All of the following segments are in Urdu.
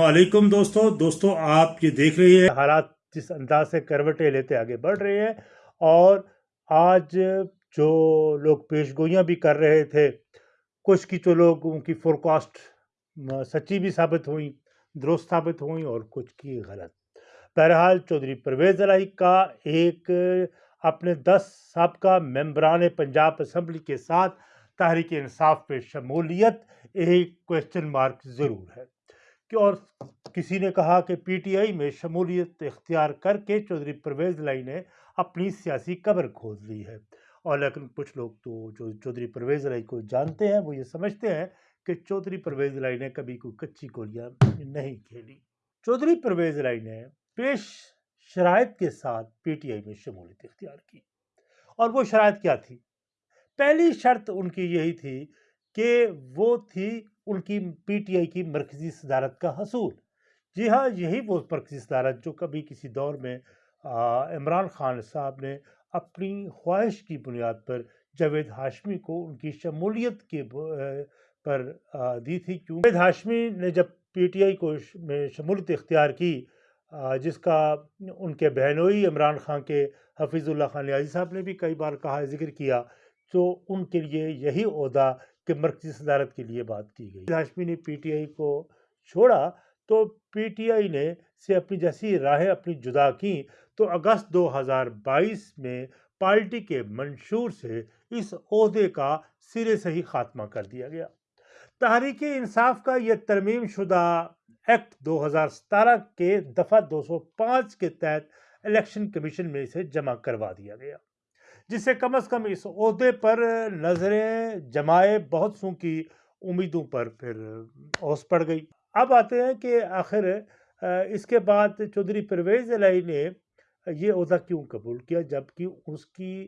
علیکم دوستو دوستو آپ یہ دیکھ رہی ہیں۔ حالات جس انداز سے کروٹیں لیتے آگے بڑھ رہے ہیں اور آج جو لوگ پیش گوئیاں بھی کر رہے تھے، کچھ کی تو لوگ ان کی فورکاسٹ سچی بھی ثابت ہوئیں، درست ثابت ہوئیں اور کچھ کی غلط۔ بہرحال چودھری پرویز الہی کا ایک اپنے دس سابقہ ممبران پنجاب اسمبلی کے ساتھ تحریک انصاف پہ شمولیت، ایک کوشچن مارک ضرور ہے۔ کہ اور کسی نے کہا کہ پی ٹی آئی میں شمولیت اختیار کر کے چودھری پرویز لائی نے اپنی سیاسی قبر کھود لی ہے۔ اور لیکن کچھ لوگ تو جو چودھری پرویز لائی کو جانتے ہیں، وہ یہ سمجھتے ہیں کہ چودھری پرویز لائی نے کبھی کوئی کچی گولیاں نہیں کھیلی۔ چودھری پرویز لائی نے پیش شرائط کے ساتھ پی ٹی آئی میں شمولیت اختیار کی۔ اور وہ شرائط کیا تھی؟ پہلی شرط ان کی یہی تھی کہ وہ تھی ان کی پی ٹی آئی کی مرکزی صدارت کا حصول۔ جی ہاں یہی وہ مرکزی صدارت جو کبھی کسی دور میں عمران خان صاحب نے اپنی خواہش کی بنیاد پر جاوید ہاشمی کو ان کی شمولیت کے پر دی تھی۔ کیوں؟ جاوید ہاشمی نے جب پی ٹی آئی کو میں شمولیت اختیار کی جس کا ان کے بہنوئی عمران خان کے حفیظ اللہ خان نیازی صاحب نے بھی کئی بار کہا، ذکر کیا، تو ان کے لیے یہی عہدہ کہ مرکزی صدارت کے لیے بات کی گئی۔ ہاشمی نے پی ٹی آئی کو چھوڑا تو پی ٹی آئی نے سے اپنی جیسی راہیں اپنی جدا کی تو اگست دو ہزار بائیس میں پارٹی کے منشور سے اس عہدے کا سرے سے ہی خاتمہ کر دیا گیا۔ تحریک انصاف کا یہ ترمیم شدہ ایکٹ دو ہزار ستارہ کے دفعہ دو سو پانچ کے تحت الیکشن کمیشن میں اسے جمع کروا دیا گیا۔ جس سے کم از کم اس عہدے پر نظریں جمائے بہت سو کی امیدوں پر پھر اوس پڑ گئی۔ اب آتے ہیں کہ آخر اس کے بعد چودھری پرویز الہی نے یہ عہدہ کیوں قبول کیا؟ جبکہ اس کی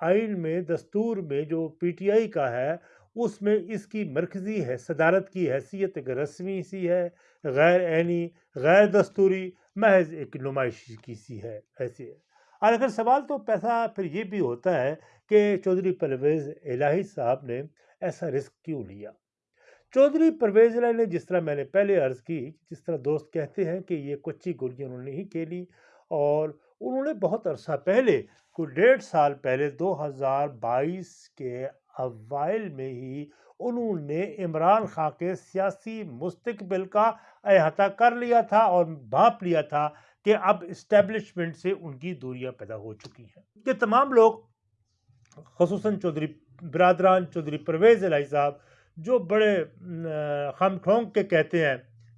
آئین میں، دستور میں جو پی ٹی آئی کا ہے، اس میں اس کی مرکزی ہے، صدارت کی حیثیت ایک رسمی سی ہے، غیر عینی، غیر دستوری، محض ایک نمائشی کی سی ہے ایسی ہے اور اگر سوال تو پیسہ پھر یہ بھی ہوتا ہے کہ چودھری پرویز الہی صاحب نے ایسا رسک کیوں لیا؟ چودھری پرویز الہی نے جس طرح میں نے پہلے عرض کی، جس طرح دوست کہتے ہیں کہ یہ کچی گولیاں انہوں نے ہی کھیلی اور انہوں نے بہت عرصہ پہلے، کوئی ڈیڑھ سال پہلے، دو ہزار بائیس کے اوائل میں ہی انہوں نے عمران خان کے سیاسی مستقبل کا احاطہ کر لیا تھا اور بھانپ لیا تھا کہ اب اسٹیبلشمنٹ سے ان کی دوریاں پیدا ہو چکی ہیں۔ کہ تمام لوگ، خصوصاً چودھری، برادران چودھری پرویز الہی صاحب، جو بڑے خم ٹھونک کے کہتے ہیں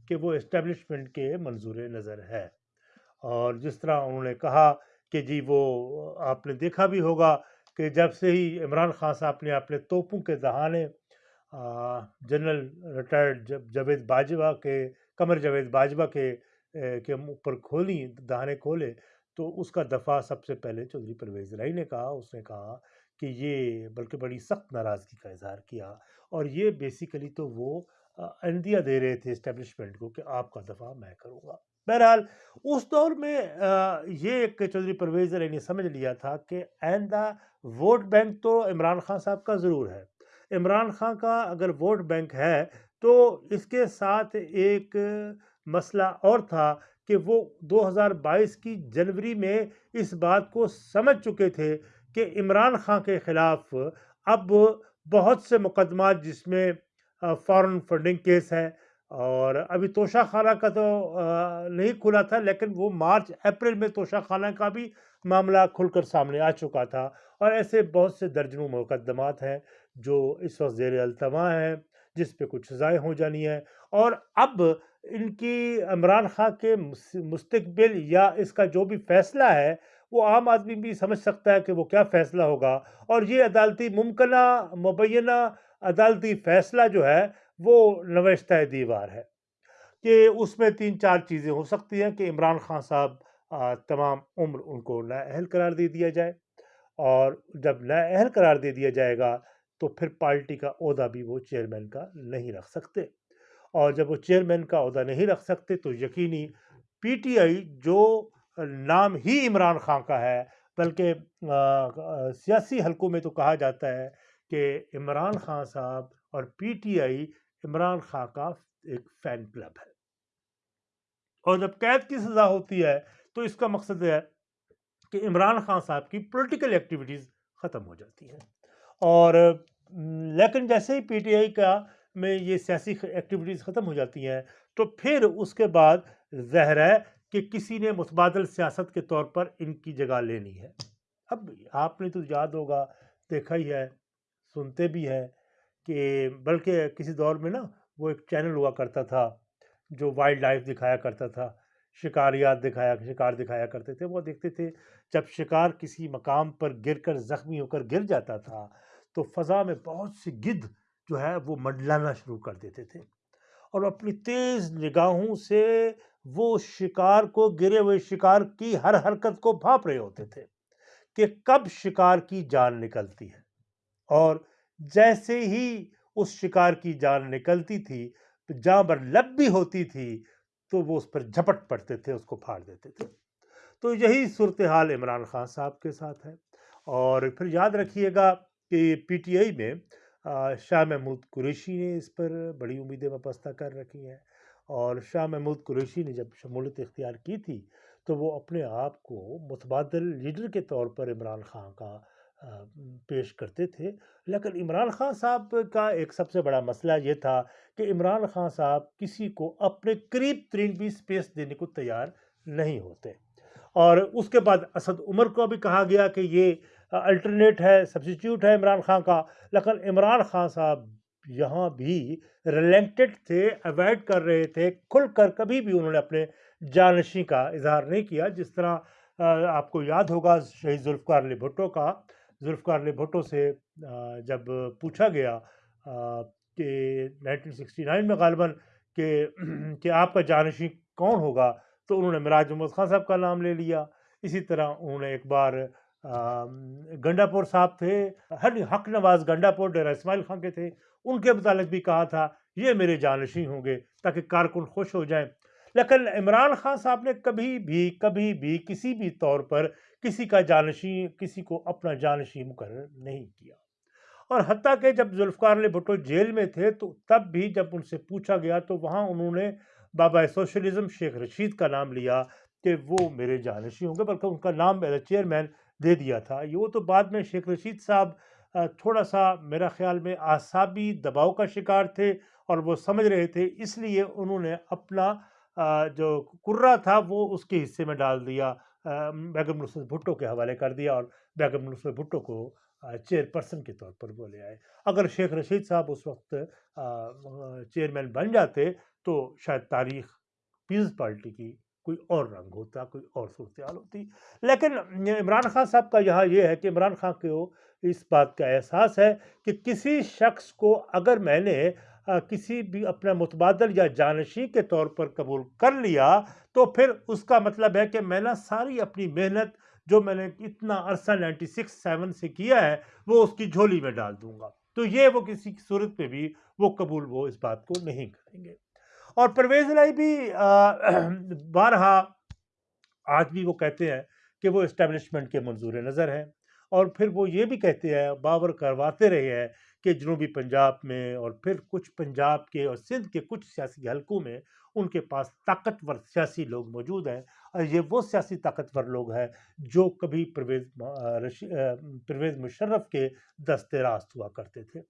کہ وہ اسٹیبلشمنٹ کے منظور نظر ہے اور جس طرح انہوں نے کہا کہ جی وہ، آپ نے دیکھا بھی ہوگا کہ جب سے ہی عمران خان صاحب نے اپنے توپوں کے دہانے جنرل ریٹائرڈ جاوید باجوہ کے، قمر جاوید باجوہ کے کے اوپر کھولی دہانے کھولے تو اس کا دفعہ سب سے پہلے چودھری پرویز رائی نے کہا، اس نے کہا کہ یہ بلکہ بڑی سخت ناراضگی کا اظہار کیا اور یہ بیسیکلی تو وہ اندیہ دے رہے تھے اسٹیبلشمنٹ کو کہ آپ کا دفعہ میں کروں گا۔ بہرحال اس دور میں یہ ایک چودھری پرویز علی نے سمجھ لیا تھا کہ آئندہ ووٹ بینک تو عمران خان صاحب کا ضرور ہے۔ عمران خان کا اگر ووٹ بینک ہے تو اس کے ساتھ ایک مسئلہ اور تھا کہ وہ دو ہزار بائیس کی جنوری میں اس بات کو سمجھ چکے تھے کہ عمران خان کے خلاف اب بہت سے مقدمات جس میں فارن فنڈنگ کیس ہے اور ابھی توشہ خانہ کا تو نہیں کھلا تھا لیکن وہ مارچ، اپریل میں توشہ خانہ کا بھی معاملہ کھل کر سامنے آ چکا تھا اور ایسے بہت سے درجنوں مقدمات ہیں جو اس وقت زیر التوا ہیں۔ جس پہ کچھ سزائیں ہو جانی ہیں۔ اور اب ان کی عمران خان کے مستقبل یا اس کا جو بھی فیصلہ ہے، وہ عام آدمی بھی سمجھ سکتا ہے کہ وہ کیا فیصلہ ہوگا۔ اور یہ عدالتی ممکنہ، مبینہ عدالتی فیصلہ جو ہے، وہ نوشتہ دیوار ہے کہ اس میں تین چار چیزیں ہو سکتی ہیں کہ عمران خان صاحب تمام عمر ان کو اہل قرار دے دیا جائے۔ اور جب اہل قرار دے دیا جائے گا تو پھر پارٹی کا عہدہ بھی وہ چیئرمین کا نہیں رکھ سکتے۔ اور جب وہ چیئرمین کا عہدہ نہیں رکھ سکتے تو یقینی پی ٹی آئی جو نام ہی عمران خان کا ہے، بلکہ سیاسی حلقوں میں تو کہا جاتا ہے کہ عمران خان صاحب اور P T I Imran Khan کا ایک فین کلب ہے۔ اور جب قید کی سزا ہوتی ہے تو اس کا مقصد ہے کہ عمران خان صاحب کی پولیٹیکل ایکٹیویٹیز ختم ہو جاتی ہیں۔ اور لیکن جیسے ہی پی ٹی آئی کا میں یہ سیاسی ایکٹیویٹیز ختم ہو جاتی ہیں، تو پھر اس کے بعد ظاہر ہے کہ کسی نے متبادل سیاست کے طور پر ان کی جگہ لینی ہے۔ اب آپ نے تو یاد ہوگا، دیکھا ہی ہے، سنتے بھی ہیں کہ بلکہ کسی دور میں نا وہ ایک چینل ہوا کرتا تھا جو وائلڈ لائف دکھایا کرتا تھا، شکاریات دکھایا، شکار دکھایا کرتے تھے۔ وہ دیکھتے تھے، جب شکار کسی مقام پر گر کر زخمی ہو کر گر جاتا تھا تو فضا میں بہت سی گدھ جو ہے وہ منڈلانا شروع کر دیتے تھے اور اپنی تیز نگاہوں سے وہ شکار کو گرے ہوئے شکار کی ہر حرکت کو بھاپ رہے ہوتے تھے کہ کب شکار کی جان نکلتی ہے۔ اور جیسے ہی اس شکار کی جان نکلتی تھی، جہاں پر لب بھی ہوتی تھی، تو وہ اس پر جھپٹ پڑتے تھے، اس کو پھاڑ دیتے تھے۔ تو یہی صورتحال عمران خان صاحب کے ساتھ ہے۔ اور پھر یاد رکھیے گا کہ پی ٹی آئی میں شاہ محمود قریشی نے اس پر بڑی امیدیں وابستہ کر رکھی ہیں اور شاہ محمود قریشی نے جب شمولیت اختیار کی تھی تو وہ اپنے آپ کو متبادل لیڈر کے طور پر عمران خان کا پیش کرتے تھے۔ لیکن عمران خان صاحب کا ایک سب سے بڑا مسئلہ یہ تھا کہ عمران خان صاحب کسی کو اپنے قریب ترین بھی سپیس دینے کو تیار نہیں ہوتے۔ اور اس کے بعد اسد عمر کو بھی کہا گیا کہ یہ الٹرنیٹ ہے سبسٹیوٹ ہے عمران خان کا۔ لیکن عمران خان صاحب یہاں بھی ریلنکٹڈ تھے اوائڈ کر رہے تھے، کھل کر کبھی بھی انہوں نے اپنے جانشی کا اظہار نہیں کیا۔ جس طرح آپ کو یاد ہوگا شہید ذوالفقار علی بھٹو کا۔ ذوالفقار علی بھٹو سے جب پوچھا گیا کہ نائنٹین سکسٹی نائن میں غالباً کہ کہ آپ کا جانشی کون ہوگا، تو انہوں نے مراج محمد خان صاحب کا نام لے لیا۔ اسی طرح انہوں نے ایک بار گنڈا پور صاحب تھے، ہر حق نواز گنڈا پور ڈیرہ اسماعیل خان کے تھے، ان کے متعلق بھی کہا تھا، یہ میرے جانشی ہوں گے تاکہ کارکن خوش ہو جائیں۔ لیکن عمران خان صاحب نے کبھی بھی کبھی بھی کسی بھی طور پر کسی کا جانشی کسی کو اپنا جانشی مقرر نہیں کیا۔ اور حتیٰ کہ جب ذوالفقار علی بھٹو جیل میں تھے، تو تب بھی جب ان سے پوچھا گیا، تو وہاں انہوں نے بابا سوشلزم شیخ رشید کا نام لیا کہ وہ میرے جانشی ہوں گے، بلکہ ان کا نام ایز اے چیئرمین دے دیا تھا۔ یہ وہ تو بعد میں شیخ رشید صاحب تھوڑا سا میرا خیال میں اعصابی دباؤ کا شکار تھے اور وہ سمجھ رہے تھے، اس لیے انہوں نے اپنا جو کرا تھا وہ اس کے حصے میں ڈال دیا۔ بیگم نصرت بھٹو کے حوالے کر دیا اور بیگم نصرت بھٹو کو چیئر پرسن کے طور پر بولے آئے۔ اگر شیخ رشید صاحب اس وقت چیئرمین بن جاتے تو شاید تاریخ پیپلز پارٹی کی کوئی اور رنگ ہوتا، کوئی اور صورتحال ہوتی۔ لیکن عمران خان صاحب کا یہاں یہ ہے کہ عمران خان کو اس بات کا احساس ہے کہ کسی شخص کو اگر میں نے کسی بھی اپنا متبادل یا جانشی کے طور پر قبول کر لیا تو پھر اس کا مطلب ہے کہ میں نے ساری اپنی محنت جو میں نے اتنا عرصہ نائنٹی سکس، سیون سے کیا ہے، وہ اس کی جھولی میں ڈال دوں گا۔ تو یہ وہ کسی صورت میں بھی وہ قبول وہ اس بات کو نہیں کریں گے۔ اور پرویز لائی بھی بارہا آج بھی وہ کہتے ہیں کہ وہ اسٹیبلشمنٹ کے منظور نظر ہیں۔ اور پھر وہ یہ بھی کہتے ہیں، باور کرواتے رہے ہیں کہ جنوبی پنجاب میں اور پھر کچھ پنجاب کے اور سندھ کے کچھ سیاسی حلقوں میں ان کے پاس طاقتور سیاسی لوگ موجود ہیں۔ یہ وہ سیاسی طاقتور لوگ ہیں جو کبھی پرویز پرویز مشرف کے دست راست ہوا کرتے تھے۔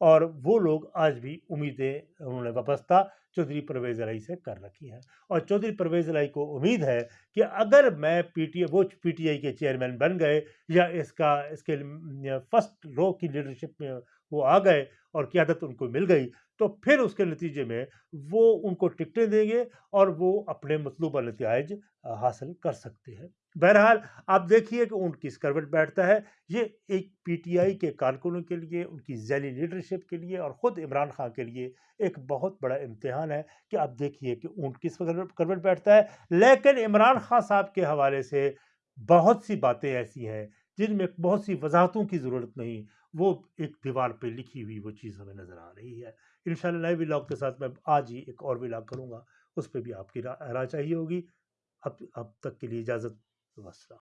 اور وہ لوگ آج بھی امیدیں انہوں نے وابستہ چودھری پرویز علائی سے کر رکھی ہیں۔ اور چودھری پرویز علائی کو امید ہے کہ اگر میں پی ٹی وہ پی ٹی آئی کے چیئرمین بن گئے یا اس کا، اس کے فرسٹ رو کی لیڈرشپ میں وہ آ گئے اور قیادت ان کو مل گئی تو پھر اس کے نتیجے میں وہ ان کو ٹکٹیں دیں گے اور وہ اپنے مطلوبہ نتائج حاصل کر سکتے ہیں۔ بہرحال آپ دیکھیے کہ ان کی اسکروٹ بیٹھتا ہے۔ یہ ایک پی ٹی آئی کے کارکنوں کے لیے، ان کی ذیلی لیڈرشپ کے لیے اور خود عمران خان کے لیے ایک بہت بڑا امتحان ہے کہ آپ دیکھیے کہ اونٹ کس کروٹ بیٹھتا ہے۔ لیکن عمران خان صاحب کے حوالے سے بہت سی باتیں ایسی ہیں جن میں بہت سی وضاحتوں کی ضرورت نہیں، وہ ایک دیوار پہ لکھی ہوئی وہ چیز ہمیں نظر آ رہی ہے۔ انشاءاللہ نئے ولاگ کے ساتھ میں آج ہی ایک اور ولاگ کروں گا۔ اس پہ بھی آپ کی رائے چاہیے ہوگی۔ اب اب تک کے لیے اجازت۔ وسلام